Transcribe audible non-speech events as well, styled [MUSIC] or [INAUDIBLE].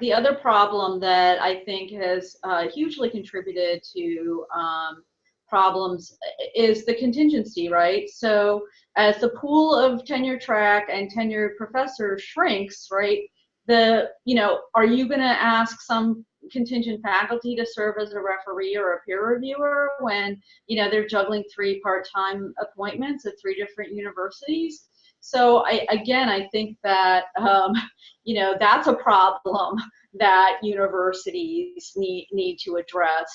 the other problem that I think has uh, hugely contributed to um, problems is the contingency, right? So as the pool of tenure track and tenured professors shrinks, right, the, you know, are you going to ask some contingent faculty to serve as a referee or a peer reviewer when, you know, they're juggling three part-time appointments at three different universities? So I, again, I think that, um, [LAUGHS] you know, that's a problem that universities need, need to address.